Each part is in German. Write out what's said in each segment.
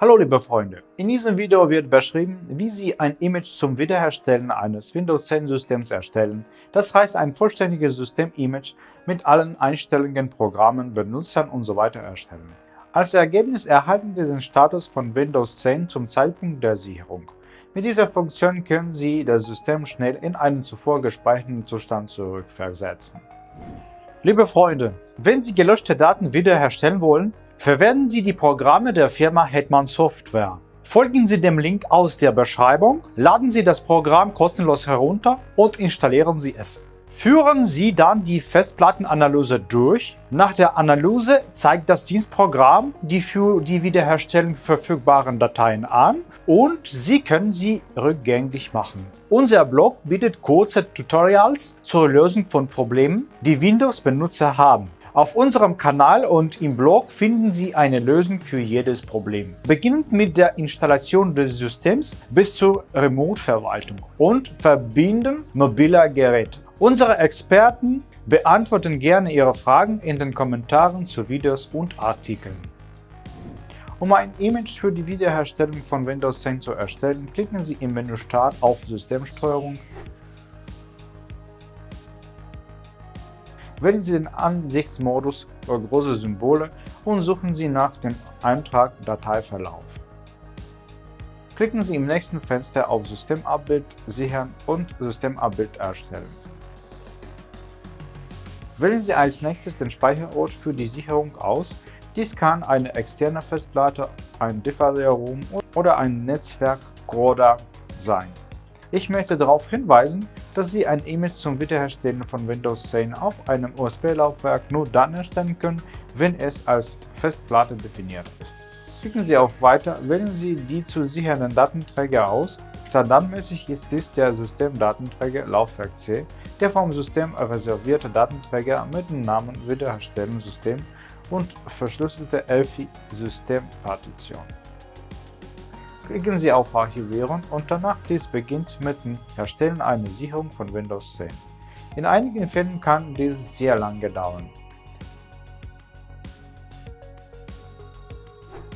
Hallo liebe Freunde, in diesem Video wird beschrieben, wie Sie ein Image zum Wiederherstellen eines Windows 10 Systems erstellen, das heißt ein vollständiges System-Image mit allen Einstellungen, Programmen, Benutzern usw. So erstellen. Als Ergebnis erhalten Sie den Status von Windows 10 zum Zeitpunkt der Sicherung. Mit dieser Funktion können Sie das System schnell in einen zuvor gespeicherten Zustand zurückversetzen. Liebe Freunde, wenn Sie gelöschte Daten wiederherstellen wollen, Verwenden Sie die Programme der Firma Hetman Software. Folgen Sie dem Link aus der Beschreibung, laden Sie das Programm kostenlos herunter und installieren Sie es. Führen Sie dann die Festplattenanalyse durch. Nach der Analyse zeigt das Dienstprogramm die für die Wiederherstellung verfügbaren Dateien an und Sie können sie rückgängig machen. Unser Blog bietet kurze Tutorials zur Lösung von Problemen, die Windows-Benutzer haben. Auf unserem Kanal und im Blog finden Sie eine Lösung für jedes Problem. Beginnend mit der Installation des Systems bis zur Remote-Verwaltung und Verbinden mobiler Geräte. Unsere Experten beantworten gerne Ihre Fragen in den Kommentaren zu Videos und Artikeln. Um ein Image für die Wiederherstellung von Windows 10 zu erstellen, klicken Sie im Menü Start auf Systemsteuerung Wählen Sie den Ansichtsmodus für große Symbole und suchen Sie nach dem Eintrag Dateiverlauf. Klicken Sie im nächsten Fenster auf Systemabbild sichern und Systemabbild erstellen. Wählen Sie als nächstes den Speicherort für die Sicherung aus. Dies kann eine externe Festplatte, ein DVD-ROM oder ein Netzwerkcoder sein. Ich möchte darauf hinweisen, dass Sie ein Image zum Wiederherstellen von Windows 10 auf einem USB-Laufwerk nur dann erstellen können, wenn es als Festplatte definiert ist. Klicken Sie auf Weiter, wählen Sie die zu sichernden Datenträger aus. Standardmäßig ist dies der Systemdatenträger Laufwerk C, der vom System reservierte Datenträger mit dem Namen Wiederherstellungssystem und verschlüsselte ELFI-Systempartition. Klicken Sie auf Archivieren und danach dies beginnt mit dem Erstellen einer Sicherung von Windows 10. In einigen Fällen kann dies sehr lange dauern.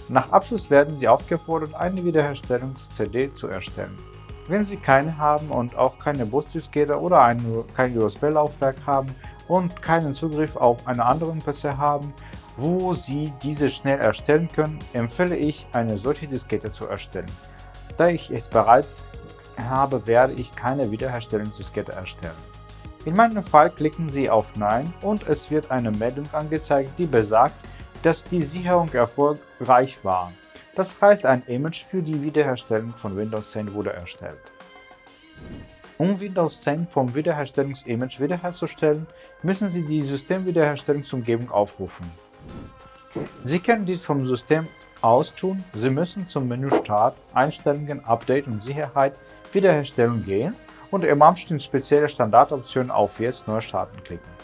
Nach Abschluss werden Sie aufgefordert, eine Wiederherstellungs-CD zu erstellen. Wenn Sie keine haben und auch keine Busdiskette oder ein, kein USB-Laufwerk haben und keinen Zugriff auf einen anderen PC haben, wo Sie diese schnell erstellen können, empfehle ich, eine solche Diskette zu erstellen. Da ich es bereits habe, werde ich keine Wiederherstellungsdiskette erstellen. In meinem Fall klicken Sie auf Nein und es wird eine Meldung angezeigt, die besagt, dass die Sicherung erfolgreich war. Das heißt, ein Image für die Wiederherstellung von Windows 10 wurde erstellt. Um Windows 10 vom Wiederherstellungsimage wiederherzustellen, müssen Sie die Systemwiederherstellungsumgebung aufrufen. Sie können dies vom System aus tun. Sie müssen zum Menü Start, Einstellungen, Update und Sicherheit, Wiederherstellung gehen und im Abschnitt spezielle Standardoptionen auf Jetzt neu starten klicken.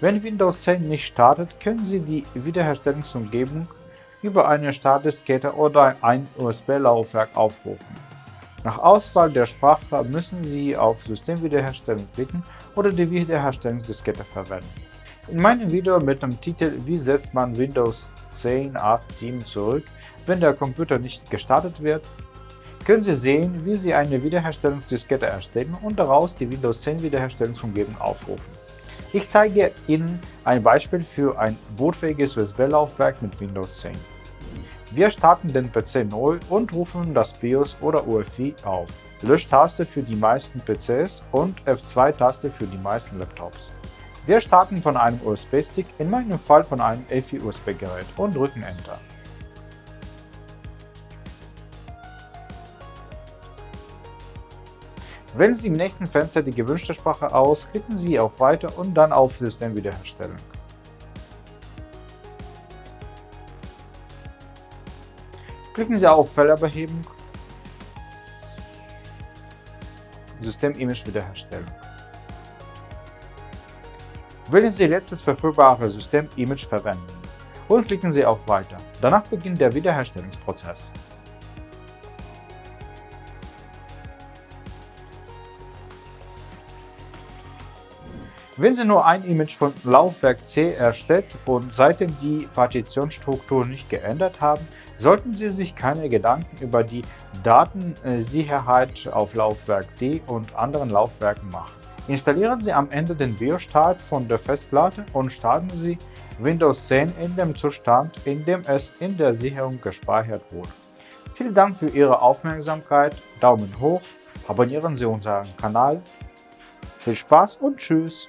Wenn Windows 10 nicht startet, können Sie die Wiederherstellungsumgebung über eine Startdiskette oder ein USB-Laufwerk aufrufen. Nach Auswahl der Sprache müssen Sie auf Systemwiederherstellung klicken oder die Wiederherstellungsdiskette verwenden. In meinem Video mit dem Titel Wie setzt man Windows 10, 8, 7 zurück, wenn der Computer nicht gestartet wird, können Sie sehen, wie Sie eine Wiederherstellungsdiskette erstellen und daraus die Windows 10 Wiederherstellungsumgebung aufrufen. Ich zeige Ihnen ein Beispiel für ein bootfähiges USB-Laufwerk mit Windows 10. Wir starten den PC neu und rufen das BIOS oder UEFI auf. Löschtaste für die meisten PCs und F2-Taste für die meisten Laptops. Wir starten von einem USB-Stick, in meinem Fall von einem EFI-USB-Gerät und drücken Enter. Wählen Sie im nächsten Fenster die gewünschte Sprache aus, klicken Sie auf Weiter und dann auf System Klicken Sie auf Fehlerbehebung, System-Image wiederherstellen. Wählen Sie letztes verfügbare System-Image verwenden und klicken Sie auf Weiter. Danach beginnt der Wiederherstellungsprozess. Wenn Sie nur ein Image von Laufwerk C erstellt und seitdem die Partitionsstruktur nicht geändert haben, sollten Sie sich keine Gedanken über die Datensicherheit auf Laufwerk D und anderen Laufwerken machen. Installieren Sie am Ende den BIOS-Start von der Festplatte und starten Sie Windows 10 in dem Zustand, in dem es in der Sicherung gespeichert wurde. Vielen Dank für Ihre Aufmerksamkeit, Daumen hoch, abonnieren Sie unseren Kanal. Viel Spaß und Tschüss!